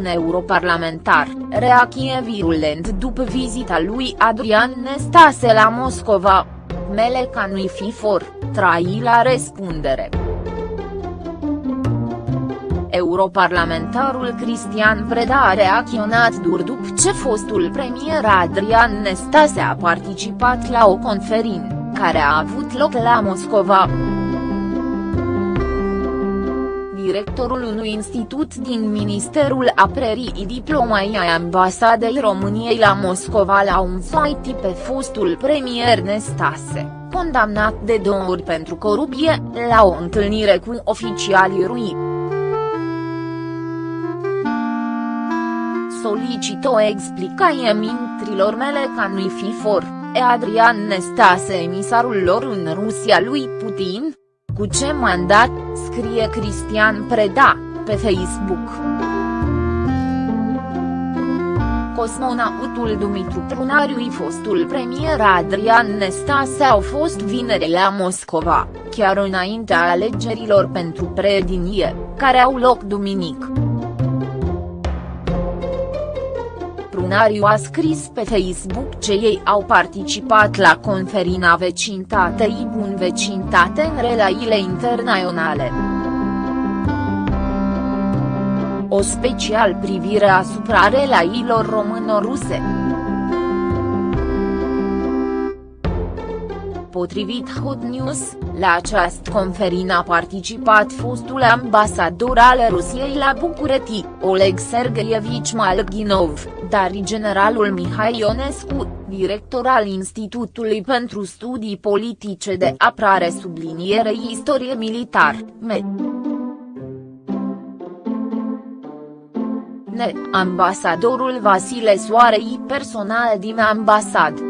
un europarlamentar, reacție virulent după vizita lui Adrian Nestase la Moscova. Meleca nu-i fi for, trai la răspundere. Europarlamentarul Cristian Preda a reacționat dur după ce fostul premier Adrian Nestase a participat la o conferință, care a avut loc la Moscova directorul unui institut din Ministerul Apărării Diplomai a Ambasadei României la Moscova la un fight pe fostul premier Nestase, condamnat de două ori pentru corupție, la o întâlnire cu oficialii RUI. Solicit o explicație mintrilor mele ca nu-i fi for, e Adrian Nestase emisarul lor în Rusia lui Putin? Cu ce mandat, scrie Cristian Preda, pe Facebook. Cosmonautul Dumitru Trunariu fostul premier Adrian Nestase au fost vineri la Moscova, chiar înaintea alegerilor pentru predinie, care au loc duminică. Lunariu a scris pe Facebook ce ei au participat la conferința vecintatei bun vecintate în relațiile internaționale. O special privire asupra relațiilor româno-ruse. Potrivit Hot News, la această conferință a participat fostul ambasador al Rusiei la București, Oleg Sergeievici Malginov, dar generalul Mihai Ionescu, director al Institutului pentru Studii Politice de Apărare sublinierei Istorie Militar, MED. Ne, ambasadorul Vasile Soarei personal din ambasad.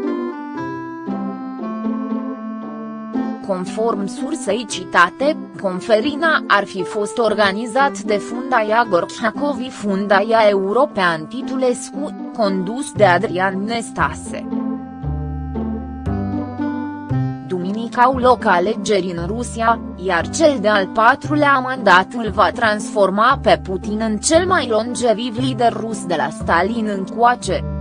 Conform sursei citate, conferina ar fi fost organizat de Fundaia Gorchacovi Fundaia European Titulescu, condus de Adrian Nestase. Duminică au loc alegeri în Rusia, iar cel de-al patrulea mandat îl va transforma pe Putin în cel mai longeviv lider rus de la Stalin încoace.